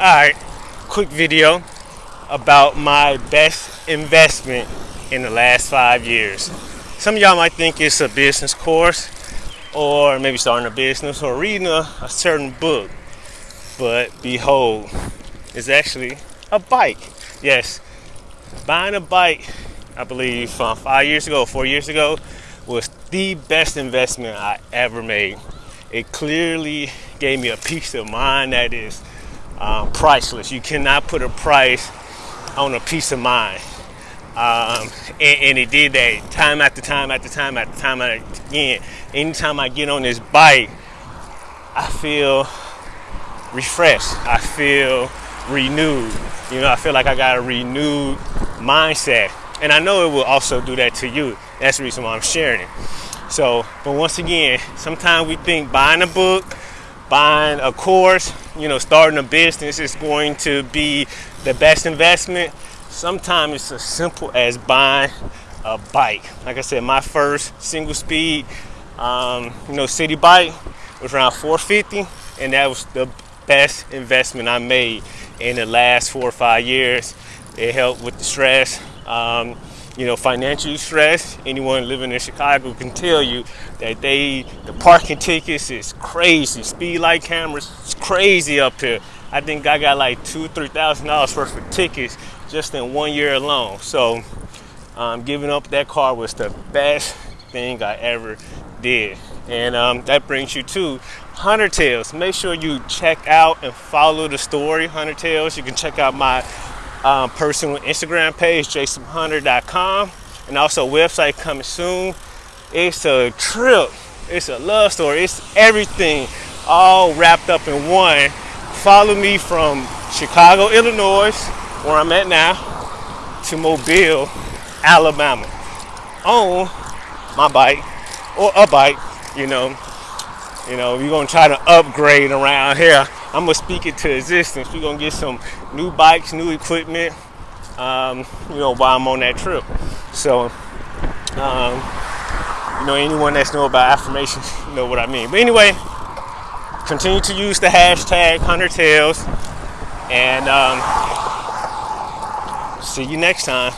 Alright, quick video about my best investment in the last five years. Some of y'all might think it's a business course or maybe starting a business or reading a, a certain book. But behold, it's actually a bike. Yes, buying a bike, I believe uh, five years ago, four years ago, was the best investment I ever made. It clearly gave me a peace of mind that is um, priceless. You cannot put a price on a peace of mind. Um, and, and, it did that time after time after time after time again. Anytime I get on this bike, I feel refreshed. I feel renewed. You know, I feel like I got a renewed mindset. And I know it will also do that to you. That's the reason why I'm sharing it. So, but once again, sometimes we think buying a book, buying a course, you know, starting a business is going to be the best investment. Sometimes it's as simple as buying a bike. Like I said, my first single speed, um, you know, city bike was around 450, and that was the best investment I made in the last four or five years. It helped with the stress. Um, you know, financial stress. Anyone living in Chicago can tell you that they, the parking tickets is crazy. Speed light cameras, crazy up here. I think I got like two, three thousand dollars worth of tickets just in one year alone. So um, giving up that car was the best thing I ever did. And um, that brings you to Hunter Tales. Make sure you check out and follow the story, Hunter Tales. You can check out my um, personal Instagram page, jasonhunter.com, and also website coming soon. It's a trip. It's a love story. It's everything all wrapped up in one. Follow me from Chicago, Illinois, where I'm at now, to Mobile, Alabama, on my bike or a bike. You know, you know, you're gonna try to upgrade around here. I'm gonna speak it to existence. We're gonna get some new bikes, new equipment, um, you know, while I'm on that trip. So, um, you know, anyone that's know about affirmations you know what I mean. But anyway, continue to use the hashtag Hunter Tales, and um, see you next time.